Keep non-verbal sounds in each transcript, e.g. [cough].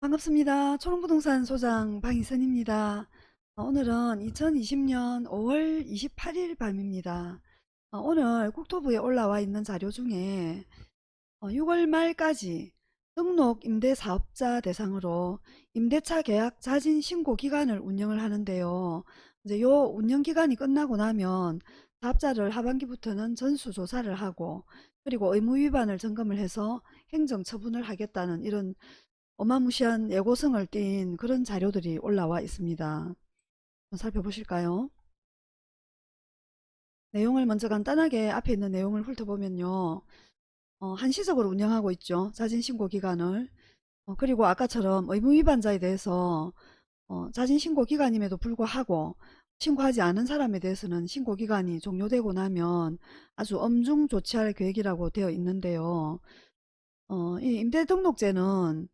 반갑습니다. 초롱부동산 소장 방희선입니다. 어, 오늘은 2020년 5월 28일 밤입니다. 어, 오늘 국토부에 올라와 있는 자료 중에 6월 어, 말까지 등록 임대사업자 대상으로 임대차 계약 자진 신고 기간을 운영을 하는데요. 이제 요 운영 기간이 끝나고 나면 사업자를 하반기부터는 전수조사를 하고 그리고 의무 위반을 점검을 해서 행정처분을 하겠다는 이런 어마무시한 예고성을 띈 그런 자료들이 올라와 있습니다. 살펴보실까요? 내용을 먼저 간단하게 앞에 있는 내용을 훑어보면요. 어, 한시적으로 운영하고 있죠. 자진신고 기간을. 어, 그리고 아까처럼 의무위반자에 대해서 어, 자진신고 기간임에도 불구하고 신고하지 않은 사람에 대해서는 신고기간이 종료되고 나면 아주 엄중 조치할 계획이라고 되어 있는데요. 어, 이 임대등록제는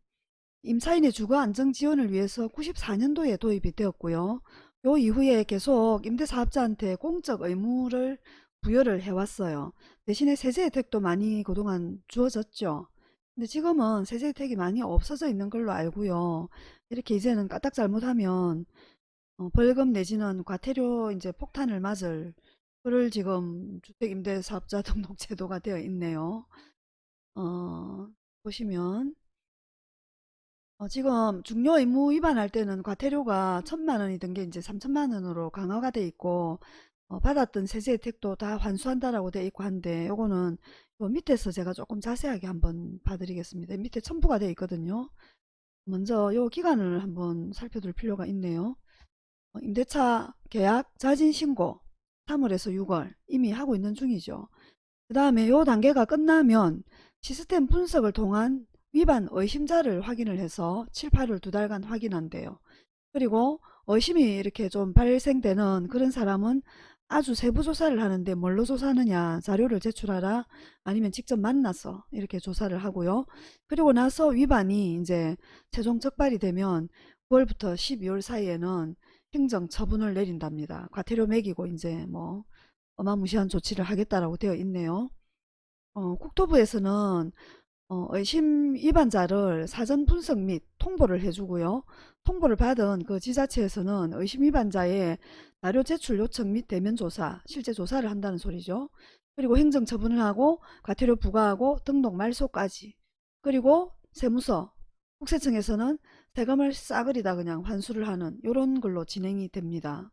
임차인의 주거 안정 지원을 위해서 94년도에 도입이 되었고요. 요 이후에 계속 임대사업자한테 공적 의무를 부여를 해왔어요. 대신에 세제 혜택도 많이 그동안 주어졌죠. 근데 지금은 세제 혜택이 많이 없어져 있는 걸로 알고요. 이렇게 이제는 까딱 잘못하면 어, 벌금 내지는 과태료 이제 폭탄을 맞을 그를 지금 주택임대사업자 [laughs] 등록제도가 되어 있네요. 어, 보시면 어, 지금 중요 의무 위반할 때는 과태료가 천만 원이던 게 이제 삼천만 원으로 강화가 돼 있고 어, 받았던 세제 혜택도 다 환수한다라고 돼 있고 한데 요거는 요 밑에서 제가 조금 자세하게 한번 봐드리겠습니다. 밑에 첨부가 돼 있거든요. 먼저 요 기간을 한번 살펴둘 필요가 있네요. 어, 임대차 계약 자진 신고 3월에서 6월 이미 하고 있는 중이죠. 그 다음에 요 단계가 끝나면 시스템 분석을 통한 위반 의심자를 확인을 해서 7, 8월 두 달간 확인한대요. 그리고 의심이 이렇게 좀 발생되는 그런 사람은 아주 세부 조사를 하는데 뭘로 조사하느냐 자료를 제출하라 아니면 직접 만나서 이렇게 조사를 하고요. 그리고 나서 위반이 이제 최종 적발이 되면 9월부터 12월 사이에는 행정 처분을 내린답니다. 과태료 매기고 이제 뭐 어마무시한 조치를 하겠다라고 되어 있네요. 어, 국토부에서는 어, 의심 위반자를 사전 분석 및 통보를 해주고요. 통보를 받은 그 지자체에서는 의심 위반자의 자료 제출 요청 및 대면 조사, 실제 조사를 한다는 소리죠. 그리고 행정 처분을 하고 과태료 부과하고 등록 말소까지. 그리고 세무서, 국세청에서는 세금을 싸그리다 그냥 환수를 하는 이런 걸로 진행이 됩니다.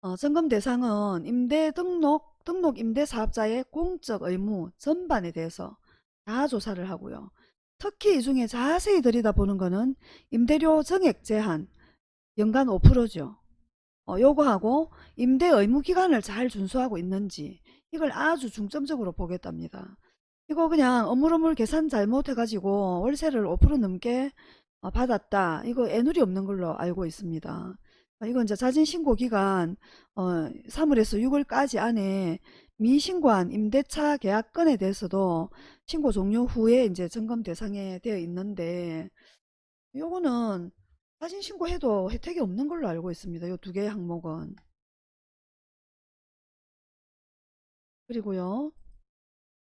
어, 점검 대상은 임대 등록 등록 임대 사업자의 공적 의무 전반에 대해서 다 조사를 하고요. 특히 이 중에 자세히 들여다보는 것은 임대료 정액 제한 연간 5%죠. 어, 요거하고 임대 의무 기간을 잘 준수하고 있는지 이걸 아주 중점적으로 보겠답니다. 이거 그냥 어물어물 계산 잘못해가지고 월세를 5% 넘게 어, 받았다. 이거 애누리 없는 걸로 알고 있습니다. 아, 이건 이제 자진신고 기간 어, 3월에서 6월까지 안에 미신고한 임대차 계약건에 대해서도 신고 종료 후에 이제 점검 대상에 되어 있는데 요거는 자진신고해도 혜택이 없는 걸로 알고 있습니다. 요 두 개의 항목은. 그리고요.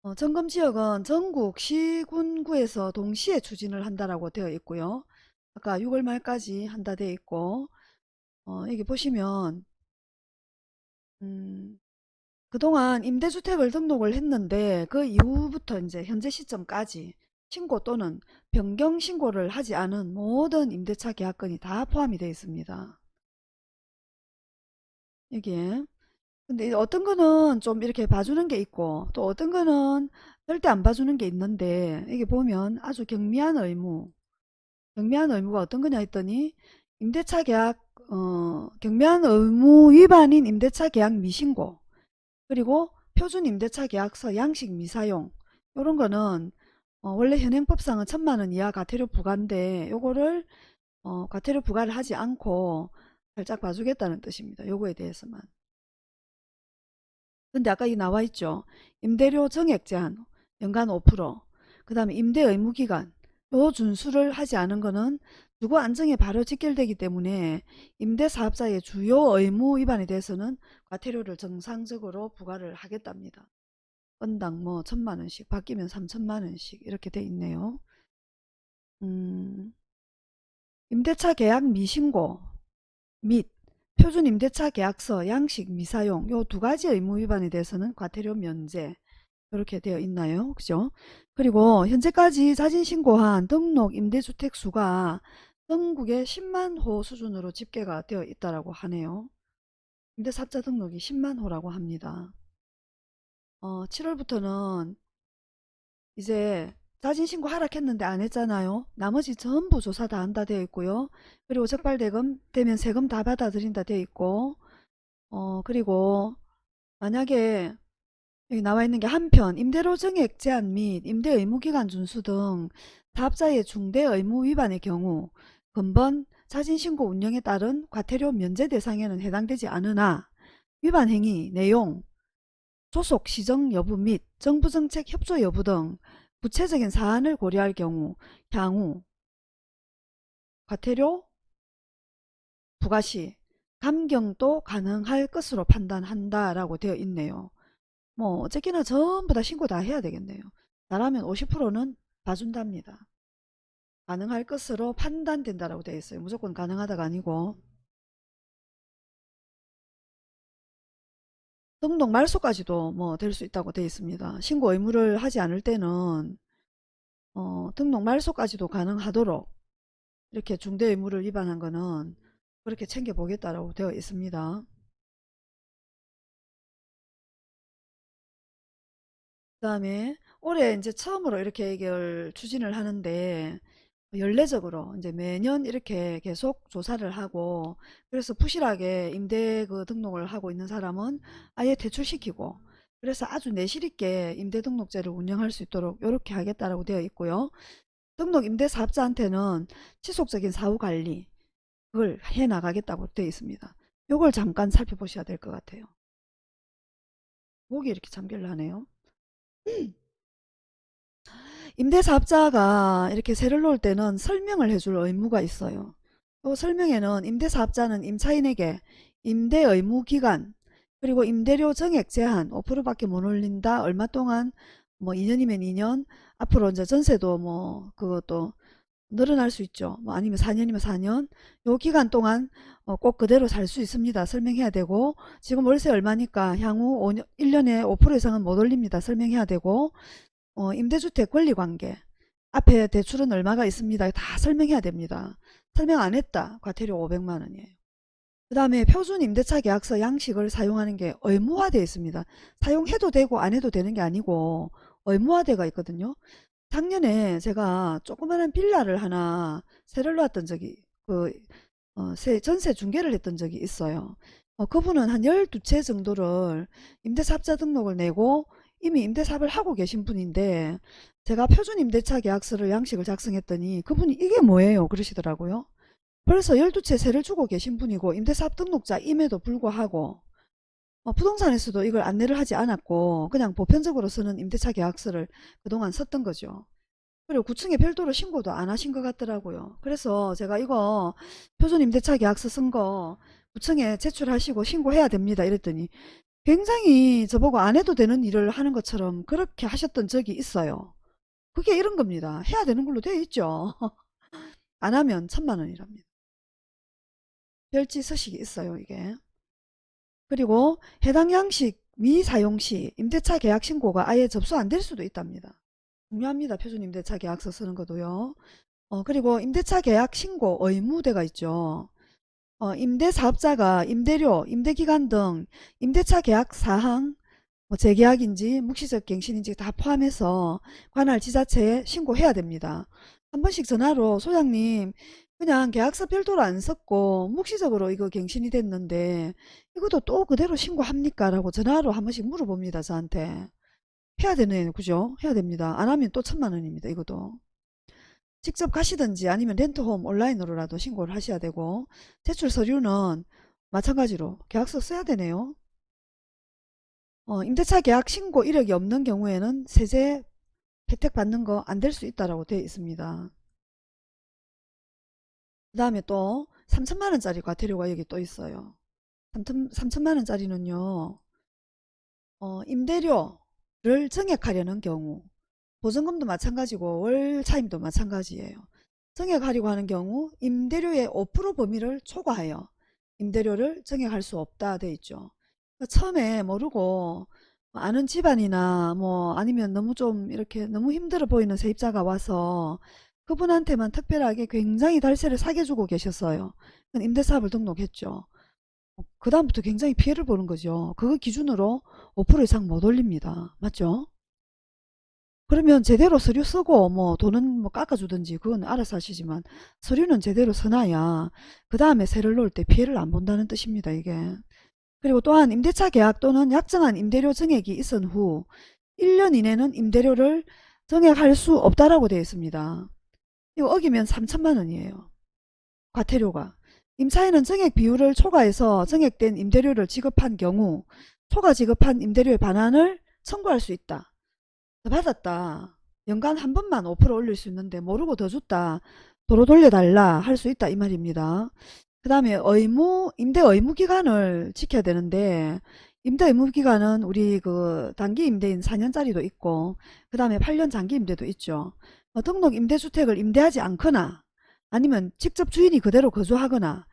어, 점검지역은 전국 시군구에서 동시에 추진을 한다라고 되어 있고요. 아까 6월 말까지 한다 되어 있고 어, 여기 보시면 음, 그동안 임대주택을 등록을 했는데 그 이후부터 이제 현재 시점까지 신고 또는 변경 신고를 하지 않은 모든 임대차 계약건이 다 포함이 되어 있습니다. 여기에 근데 어떤 거는 좀 이렇게 봐주는 게 있고 또 어떤 거는 절대 안 봐주는 게 있는데 여기 보면 아주 경미한 의무 경미한 의무가 어떤 거냐 했더니 임대차 계약 어, 경미한 의무 위반인 임대차 계약 미신고 그리고 표준 임대차 계약서 양식 미사용 이런 거는 어, 원래 현행법상은 천만 원 이하 과태료 부과인데 요거를 어, 과태료 부과를 하지 않고 살짝 봐주겠다는 뜻입니다. 요거에 대해서만. 근데 아까 이 나와 있죠. 임대료 정액 제한 연간 5%그 다음에 임대 의무 기간 요 준수를 하지 않은 거는 주거 안정에 바로 직결되기 때문에 임대사업자의 주요 의무 위반에 대해서는 과태료를 정상적으로 부과를 하겠답니다. 건당 뭐 천만 원씩 바뀌면 삼천만 원씩 이렇게 돼 있네요. 음, 임대차 계약 미신고 및 표준 임대차 계약서 양식 미사용 요 두 가지 의무 위반에 대해서는 과태료 면제 이렇게 되어 있나요? 그죠? 그리고 현재까지 자진 신고한 등록 임대주택 수가 전국에 10만 호 수준으로 집계가 되어 있다고 하네요. 임대사업자 등록이 10만 호라고 합니다. 어, 7월부터는 이제 자진신고 하락했는데 안 했잖아요. 나머지 전부 조사 다 한다 되어 있고요. 그리고 적발대금 되면 세금 다 받아들인다 되어 있고 어 그리고 만약에 여기 나와 있는 게 한편 임대료 증액 제한 및 임대 의무기간 준수 등 사업자의 중대 의무 위반의 경우 근본 자진신고 운영에 따른 과태료 면제 대상에는 해당되지 않으나 위반 행위 내용 조속 시정 여부 및 정부 정책 협조 여부 등 구체적인 사안을 고려할 경우 향후 과태료 부과 시 감경도 가능할 것으로 판단한다라고 되어 있네요. 뭐 어쨌거나 전부 다 신고 다 해야 되겠네요. 잘하면 50%는 봐준답니다. 가능할 것으로 판단된다라고 되어 있어요. 무조건 가능하다가 아니고 등록 말소까지도 뭐 될 수 있다고 되어 있습니다. 신고 의무를 하지 않을 때는 어, 등록 말소까지도 가능하도록 이렇게 중대 의무를 위반한 거는 그렇게 챙겨보겠다라고 되어 있습니다. 그 다음에 올해 이제 처음으로 이렇게 이걸 추진을 하는데 연례적으로 이제 매년 이렇게 계속 조사를 하고 그래서 부실하게 임대 그 등록을 하고 있는 사람은 아예 퇴출시키고 그래서 아주 내실 있게 임대 등록제를 운영할 수 있도록 이렇게 하겠다라고 되어 있고요. 등록 임대 사업자한테는 지속적인 사후 관리 그걸 해 나가겠다고 되어 있습니다. 요걸 잠깐 살펴보셔야 될 것 같아요. 목이 이렇게 잠결 하네요. 임대사업자가 이렇게 세를 놓을 때는 설명을 해줄 의무가 있어요. 그 설명에는 임대사업자는 임차인에게 임대 의무 기간 그리고 임대료 정액 제한 5%밖에 못 올린다. 얼마 동안 뭐 2년이면 2년 앞으로 이제 전세도 뭐 그것도 늘어날 수 있죠. 뭐 아니면 4년이면 4년 요 기간 동안 어꼭 그대로 살 수 있습니다. 설명해야 되고 지금 월세 얼마니까 향후 5년, 1년에 5% 이상은 못 올립니다. 설명해야 되고 어, 임대주택 권리관계 앞에 대출은 얼마가 있습니다. 다 설명해야 됩니다. 설명 안 했다. 과태료 500만 원이에요. 그 다음에 표준 임대차 계약서 양식을 사용하는 게 의무화되어 있습니다. 사용해도 되고 안 해도 되는 게 아니고 의무화되어 있거든요. 작년에 제가 조그마한 빌라를 하나 세를 놓았던 적이 그 어, 세, 전세 중개를 했던 적이 있어요. 어, 그분은 한 12채 정도를 임대사업자 등록을 내고 이미 임대사업을 하고 계신 분인데 제가 표준 임대차 계약서를 양식을 작성했더니 그분이 이게 뭐예요 그러시더라고요. 그래서 12채 세를 주고 계신 분이고 임대사업 등록자임에도 불구하고 어, 부동산에서도 이걸 안내를 하지 않았고 그냥 보편적으로 쓰는 임대차 계약서를 그동안 썼던 거죠. 그리고 구청에 별도로 신고도 안 하신 것 같더라고요. 그래서 제가 이거 표준 임대차 계약서 쓴거 구청에 제출하시고 신고해야 됩니다. 이랬더니 굉장히 저보고 안 해도 되는 일을 하는 것처럼 그렇게 하셨던 적이 있어요. 그게 이런 겁니다. 해야 되는 걸로 되어 있죠. [laughs] 안 하면 천만 원이랍니다. 별지 서식이 있어요. 이게. 그리고 해당 양식 미사용 시 임대차 계약 신고가 아예 접수 안 될 수도 있답니다. 중요합니다. 표준 임대차 계약서 쓰는 것도요. 어, 그리고 임대차 계약 신고 의무대가 있죠. 어, 임대사업자가 임대료, 임대기간 등 임대차 계약 사항, 뭐 재계약인지 묵시적 갱신인지 다 포함해서 관할 지자체에 신고해야 됩니다. 한 번씩 전화로 소장님 그냥 계약서 별도로 안 썼고 묵시적으로 이거 갱신이 됐는데 이것도 또 그대로 신고합니까? 라고 전화로 한 번씩 물어봅니다. 저한테. 해야 되네. 그죠? 해야 됩니다. 안 하면 또 천만 원입니다. 이것도. 직접 가시든지 아니면 렌트홈 온라인으로라도 신고를 하셔야 되고 제출 서류는 마찬가지로 계약서 써야 되네요. 어, 임대차 계약 신고 이력이 없는 경우에는 세제 혜택 받는 거 안 될 수 있다라고 되어 있습니다. 그 다음에 또 3천만 원짜리 과태료가 여기 또 있어요. 3천, 3천만원짜리는요. 어, 임대료를 증액하려는 경우 보증금도 마찬가지고 월 차임도 마찬가지예요. 증액하려고 하는 경우 임대료의 5% 범위를 초과하여 임대료를 증액할 수 없다 돼 있죠. 그러니까 처음에 모르고 아는 집안이나 뭐 아니면 너무 좀 이렇게 너무 힘들어 보이는 세입자가 와서 그분한테만 특별하게 굉장히 달세를 사게 주고 계셨어요. 임대사업을 등록했죠. 그 다음부터 굉장히 피해를 보는 거죠. 그거 기준으로 5% 이상 못 올립니다. 맞죠? 그러면 제대로 서류 쓰고 뭐 돈은 뭐 깎아주든지 그건 알아서 하시지만 서류는 제대로 써놔야 그 다음에 세를 놓을 때 피해를 안 본다는 뜻입니다. 이게. 그리고 또한 임대차 계약 또는 약정한 임대료 증액이 있은 후 1년 이내는 임대료를 증액할 수 없다라고 되어 있습니다. 이거 어기면 3천만 원이에요. 과태료가. 임차인은 증액 비율을 초과해서 증액된 임대료를 지급한 경우 초과 지급한 임대료의 반환을 청구할 수 있다. 받았다. 연간 한 번만 5% 올릴 수 있는데 모르고 더 줬다. 도로 돌려달라 할 수 있다 이 말입니다. 그 다음에 의무 임대 의무 기간을 지켜야 되는데 임대 의무 기간은 우리 그 단기 임대인 4년짜리도 있고 그 다음에 8년 장기 임대도 있죠. 어, 등록 임대주택을 임대하지 않거나 아니면 직접 주인이 그대로 거주하거나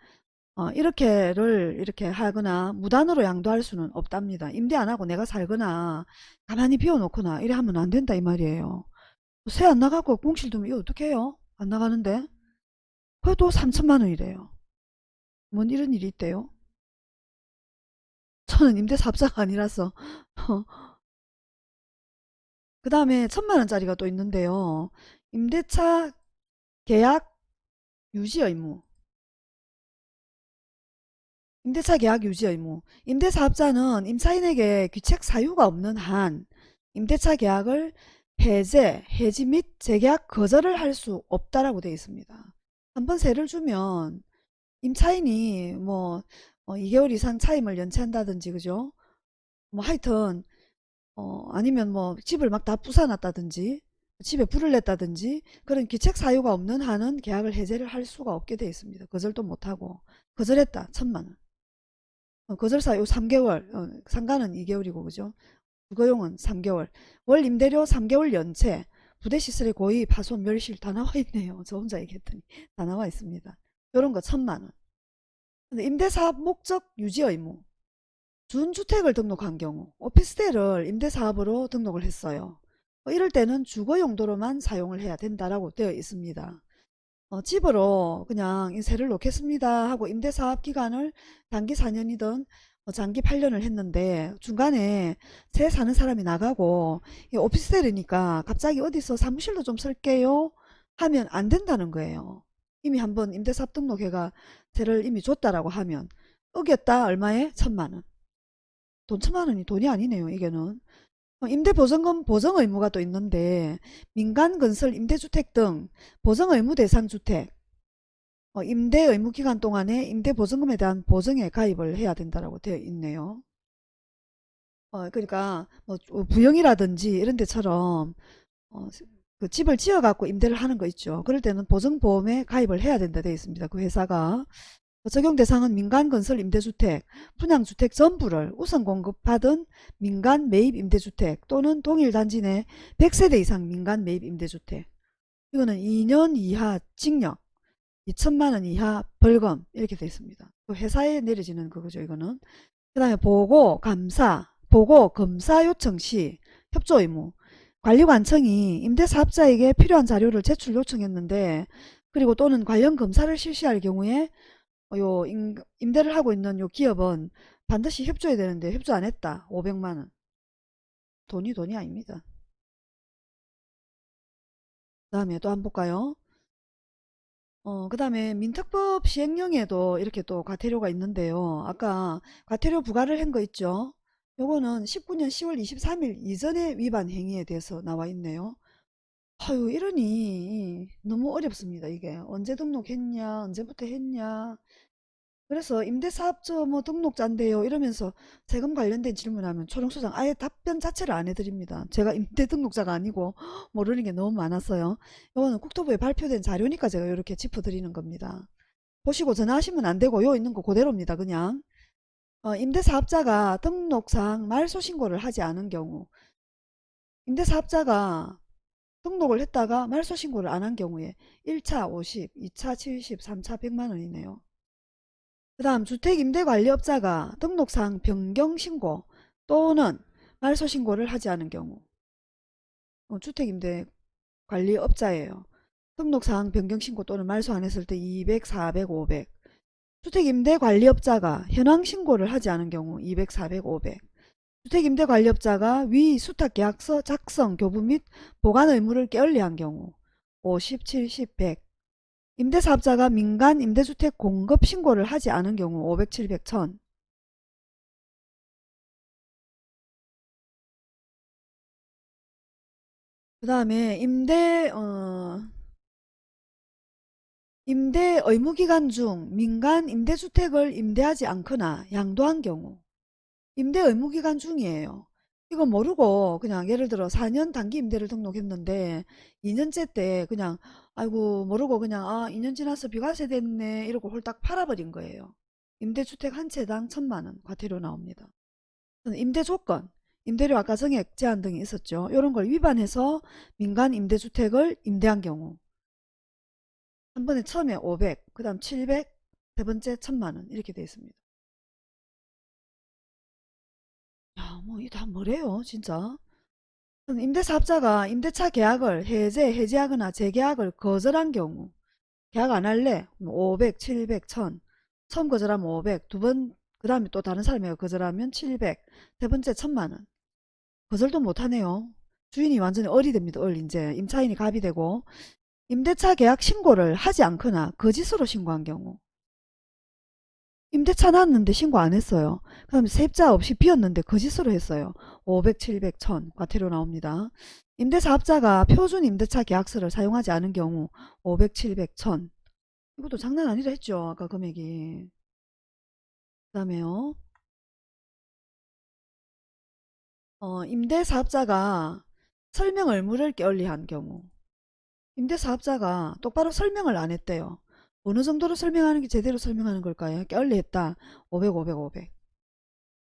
어, 이렇게를 이렇게 하거나 무단으로 양도할 수는 없답니다. 임대 안 하고 내가 살거나 가만히 비워놓거나 이래 하면 안 된다 이 말이에요. 새안 나가고 공실 두면 이거 어떻게 해요? 안 나가는데 그래도 3천만 원이래요. 뭔 이런 일이 있대요? 저는 임대사업자가 아니라서 [laughs] 그 다음에 천만 원짜리가 또 있는데요. 임대차 계약 유지 의무 임대차 계약 유지 의무 임대사업자는 임차인에게 귀책 사유가 없는 한 임대차 계약을 해제, 해지 및 재계약 거절을 할 수 없다라고 되어 있습니다. 한번 세를 주면 임차인이 뭐 어, 2개월 이상 차임을 연체한다든지 그죠? 뭐 하여튼 어, 아니면 뭐 집을 막 다 부숴놨다든지 집에 불을 냈다든지 그런 귀책 사유가 없는 한은 계약을 해제를 할 수가 없게 되어 있습니다. 거절도 못하고 거절했다 천만 원. 어, 거절 사유 3개월 어, 상가는 2개월이고 그죠? 주거용은 3개월 월 임대료 3개월 연체 부대시설의 고의 파손 멸실 다 나와 있네요. [laughs] 저 혼자 얘기했더니 다 나와 있습니다. 이런 거 천만 원. 임대사업 목적 유지 의무 준주택을 등록한 경우 오피스텔을 임대사업으로 등록을 했어요. 어, 이럴 때는 주거 용도로만 사용을 해야 된다라고 되어 있습니다. 어, 집으로 그냥 세를 놓겠습니다 하고 임대사업 기간을 단기 4년이든 어, 장기 8년을 했는데 중간에 새 사는 사람이 나가고 오피스텔이니까 갑자기 어디서 사무실로 좀 쓸게요 하면 안 된다는 거예요. 이미 한번 임대사업 등록회가 세를 이미 줬다라고 하면 어겼다 얼마에? 천만 원. 돈 천만 원이 돈이 아니네요. 이게는. 어, 임대보증금 보정의무가 또 있는데 민간 건설 임대주택 등 보정의무 대상 주택 어, 임대 의무 기간 동안에 임대보증금에 대한 보증에 가입을 해야 된다고 되어 있네요. 어, 그러니까 뭐 부영이라든지 이런 데처럼 어, 그 집을 지어 갖고 임대를 하는 거 있죠. 그럴 때는 보증보험에 가입을 해야 된다 되어 있습니다. 그 회사가 적용 대상은 민간건설 임대주택, 분양주택 전부를 우선 공급하던 민간 매입 임대주택 또는 동일 단지 내 100세대 이상 민간 매입 임대주택. 이거는 2년 이하 징역 2천만원 이하 벌금 이렇게 되어 있습니다. 그 회사에 내려지는 그거죠 이거는. 그 다음에 보고 감사 보고 검사 요청 시 협조 의무. 관리관청이 임대사업자에게 필요한 자료를 제출 요청했는데 그리고 또는 관련 검사를 실시할 경우에 어, 요 임, 임대를 하고 있는 요 기업은 반드시 협조해야 되는데 협조 안 했다. 500만 원. 돈이 돈이 아닙니다. 그 다음에 또 한번 볼까요? 어, 그 다음에 민특법 시행령에도 이렇게 또 과태료가 있는데요. 아까 과태료 부과를 한 거 있죠? 요거는 19년 10월 23일 이전의 위반 행위에 대해서 나와 있네요. 아유 이러니 너무 어렵습니다. 이게 언제 등록했냐 언제부터 했냐 그래서 임대사업자 뭐 등록자인데요 이러면서 세금 관련된 질문하면 초롱소장 아예 답변 자체를 안 해드립니다. 제가 [laughs] 임대 등록자가 아니고 [gasps] 모르는 게 너무 많았어요. 이거는 국토부에 발표된 자료니까 제가 이렇게 짚어드리는 겁니다. 보시고 전화하시면 안 되고 요 있는 거 그대로입니다. 그냥 어, 임대사업자가 등록상 말소 신고를 하지 않은 경우 임대사업자가 등록을 했다가 말소 신고를 안 한 경우에 1차 50, 2차 70, 3차 100만 원이네요. 그 다음 주택임대관리업자가 등록상 변경 신고 또는 말소 신고를 하지 않은 경우 어, 주택임대관리업자예요. 등록상 변경 신고 또는 말소 안 했을 때 200, 400, 500 주택임대관리업자가 현황 신고를 하지 않은 경우 200, 400, 500 주택임대 관리업자가 위 수탁계약서 작성, 교부 및 보관 의무를 게을리한 경우 50, 70, 100 임대사업자가 민간 임대주택 공급 신고를 하지 않은 경우 500, 700, 1000 그 다음에 임대 어, 임대 의무기간 중 민간 임대주택을 임대하지 않거나 양도한 경우 임대 의무 기간 중이에요. 이거 모르고 그냥 예를 들어 4년 단기 임대를 등록했는데 2년째 때 그냥 아이고 모르고 그냥 아 2년 지나서 비과세 됐네 이러고 홀딱 팔아버린 거예요. 임대주택 한 채당 천만원 과태료 나옵니다. 임대 조건, 임대료 아까 정액 제한 등이 있었죠. 이런 걸 위반해서 민간 임대주택을 임대한 경우 한 번에 처음에 500, 그 다음 700, 세 번째 천만원 이렇게 되어 있습니다. 야, 뭐, 이 다 뭐래요, 진짜. 임대사업자가 임대차 계약을 해제, 해지하거나 재계약을 거절한 경우, 계약 안 할래? 500, 700, 1000. 처음 거절하면 500, 두 번, 그 다음에 또 다른 사람이 거절하면 700, 세 번째 1000만원. 거절도 못하네요. 주인이 완전히 어리됩니다, 얼, 이제. 임차인이 갑이 되고. 임대차 계약 신고를 하지 않거나 거짓으로 신고한 경우. 임대차 났는데 신고 안 했어요. 그 다음에 세입자 없이 비었는데 거짓으로 했어요. 500, 700, 1000 과태료 나옵니다. 임대사업자가 표준 임대차 계약서를 사용하지 않은 경우 500, 700, 1000 이것도 장난 아니라 했죠. 아까 금액이. 그 다음에요. 어, 임대사업자가 설명 의무를 게을리한 경우 임대사업자가 똑바로 설명을 안 했대요. 어느 정도로 설명하는 게 제대로 설명하는 걸까요? 게을리했다. 500, 500, 500.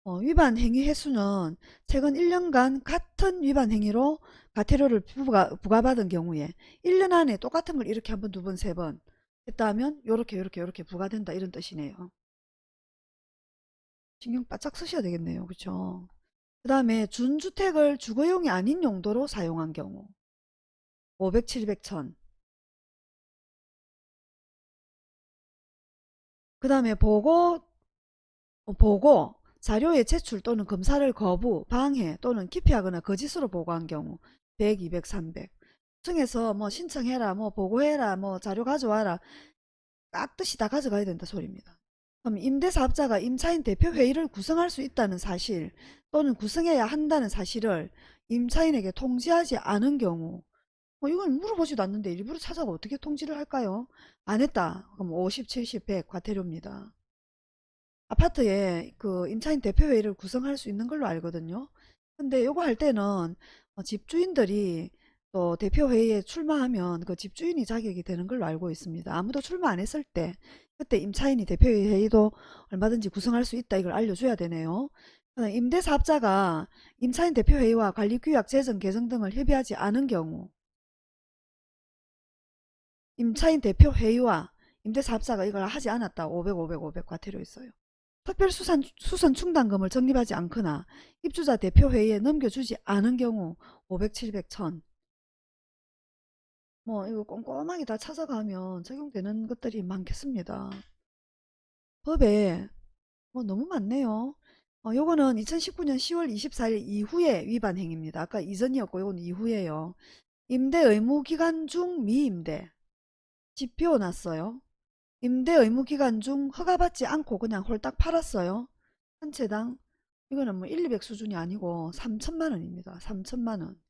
어, 위반 행위 횟수는 최근 1년간 같은 위반 행위로 과태료를 부과, 부과받은 경우에 1년 안에 똑같은 걸 이렇게 한 번, 두 번, 세 번 했다 하면 요렇게 요렇게 요렇게 부과된다 이런 뜻이네요. 신경 바짝 쓰셔야 되겠네요. 그쵸? 그 다음에 준주택을 주거용이 아닌 용도로 사용한 경우 500, 700, 1000. 그 다음에 보고, 어, 보고, 자료의 제출 또는 검사를 거부, 방해 또는 기피하거나 거짓으로 보고한 경우 100, 200, 300. 층에서 뭐 신청해라, 뭐 보고해라, 뭐 자료 가져와라. 깍듯이 다 가져가야 된다 소리입니다. 그럼 임대사업자가 임차인 대표회의를 구성할 수 있다는 사실 또는 구성해야 한다는 사실을 임차인에게 통지하지 않은 경우 뭐 이건 물어보지도 않는데 일부러 찾아가 어떻게 통지를 할까요? 안 했다. 그럼 50, 70, 100 과태료입니다. 아파트에 그 임차인 대표회의를 구성할 수 있는 걸로 알거든요. 근데 요거 할 때는 어, 집주인들이 또 대표회의에 출마하면 그 집주인이 자격이 되는 걸로 알고 있습니다. 아무도 출마 안 했을 때 그때 임차인이 대표회의도 얼마든지 구성할 수 있다 이걸 알려줘야 되네요. 임대사업자가 임차인 대표회의와 관리규약 제정 개정 등을 협의하지 않은 경우 임차인 대표 회의와 임대사업자가 이걸 하지 않았다. 500, 500, 500 과태료 있어요. 특별수선 수선 충당금을 적립하지 않거나 입주자 대표회의에 넘겨주지 않은 경우 500, 700, 1000. 뭐 이거 꼼꼼하게 다 찾아가면 적용되는 것들이 많겠습니다. 법에 뭐 너무 많네요. 어, 요거는 2019년 10월 24일 이후에 위반 행위입니다. 아까 이전이었고 요건 이후에요. 임대 의무 기간 중 미임대 집 비워놨어요. 임대 의무기간 중 허가받지 않고 그냥 홀딱 팔았어요. 한 채당 이거는 뭐 1, 200 수준이 아니고 3천만 원입니다. 3천만 원.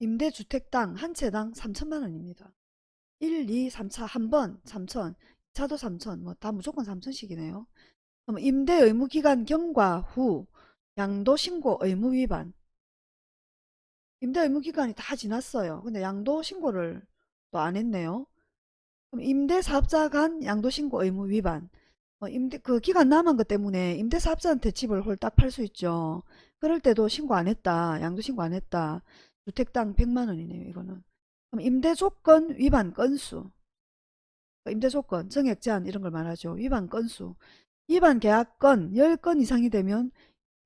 임대주택당 한 채당 3천만 원입니다. 1, 2, 3차 한 번 3천, 2차도 3천, 뭐 다 무조건 3천씩이네요. 그럼 임대 의무기간 경과 후 양도 신고 의무 위반. 임대 의무기간이 다 지났어요. 근데 양도 신고를 또 안 했네요. 임대사업자 간 양도신고 의무 위반. 어, 임대 그 기간 남은 것 때문에 임대사업자한테 집을 홀딱 팔 수 있죠. 그럴 때도 신고 안 했다. 양도신고 안 했다. 주택당 100만 원이네요. 이거는. 그럼 임대조건 위반 건수. 임대조건, 정액 제한 이런 걸 말하죠. 위반 건수. 위반 계약건 10건 이상이 되면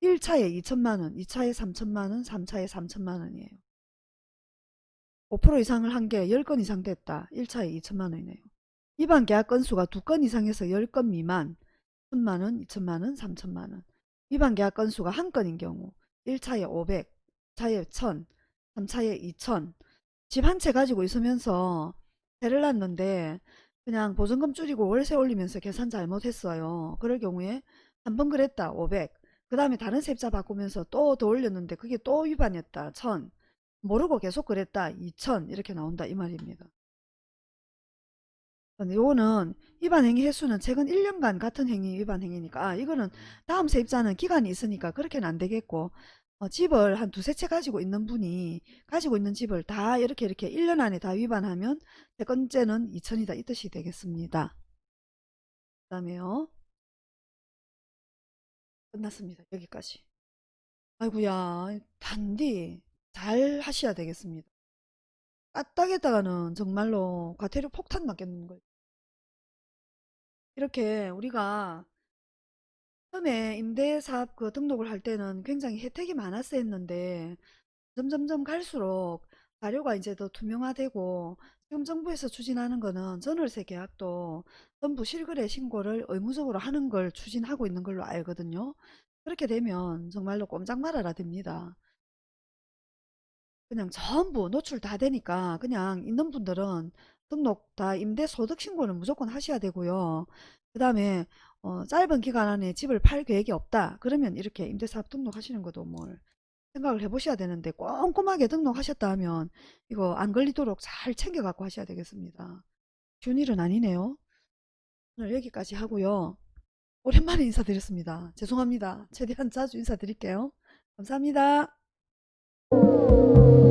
1차에 2천만 원, 2차에 3천만 원, 3차에 3천만 원이에요. 5% 이상을 한 게 10건 이상 됐다. 1차에 2천만 원이네요. 위반 계약 건수가 2건 이상해서 10건 미만 1천만 원, 2천만 원, 3천만 원. 위반 계약 건수가 한 건인 경우 1차에 500, 2차에 1000, 3차에 2000. 집 한 채 가지고 있으면서 세를 놨는데 그냥 보증금 줄이고 월세 올리면서 계산 잘못했어요. 그럴 경우에 한 번 그랬다. 500. 그 다음에 다른 세입자 바꾸면서 또 더 올렸는데 그게 또 위반이었다. 1000. 모르고 계속 그랬다. 2000 이렇게 나온다 이 말입니다. 요거는 위반 행위 횟수는 최근 1년간 같은 행위 위반 행위니까 아, 이거는 다음 세입자는 기간이 있으니까 그렇게는 안 되겠고 어, 집을 한 두세 채 가지고 있는 분이 가지고 있는 집을 다 이렇게 이렇게 1년 안에 다 위반하면 세 번째는 2000이다 이 뜻이 되겠습니다. 그 다음에요. 끝났습니다. 여기까지. 아이고야 단디 잘 하셔야 되겠습니다. 까딱했다가는 정말로 과태료 폭탄 맞겠는 거예요. 이렇게 우리가 처음에 임대사업 그 등록을 할 때는 굉장히 혜택이 많았어 했는데 점점점 갈수록 자료가 이제 더 투명화되고 지금 정부에서 추진하는 거는 전월세 계약도 전부 실거래 신고를 의무적으로 하는 걸 추진하고 있는 걸로 알거든요. 그렇게 되면 정말로 꼼짝 말아라 됩니다. 그냥 전부 노출 다 되니까 그냥 있는 분들은 등록 다 임대소득 신고는 무조건 하셔야 되고요. 그 다음에 어, 짧은 기간 안에 집을 팔 계획이 없다. 그러면 이렇게 임대사업 등록하시는 것도 뭘 생각을 해보셔야 되는데 꼼꼼하게 등록하셨다 하면 이거 안 걸리도록 잘 챙겨 갖고 하셔야 되겠습니다. 쉬운 일은 아니네요. 오늘 여기까지 하고요. 오랜만에 인사드렸습니다. 죄송합니다. 최대한 자주 인사드릴게요. 감사합니다. thank you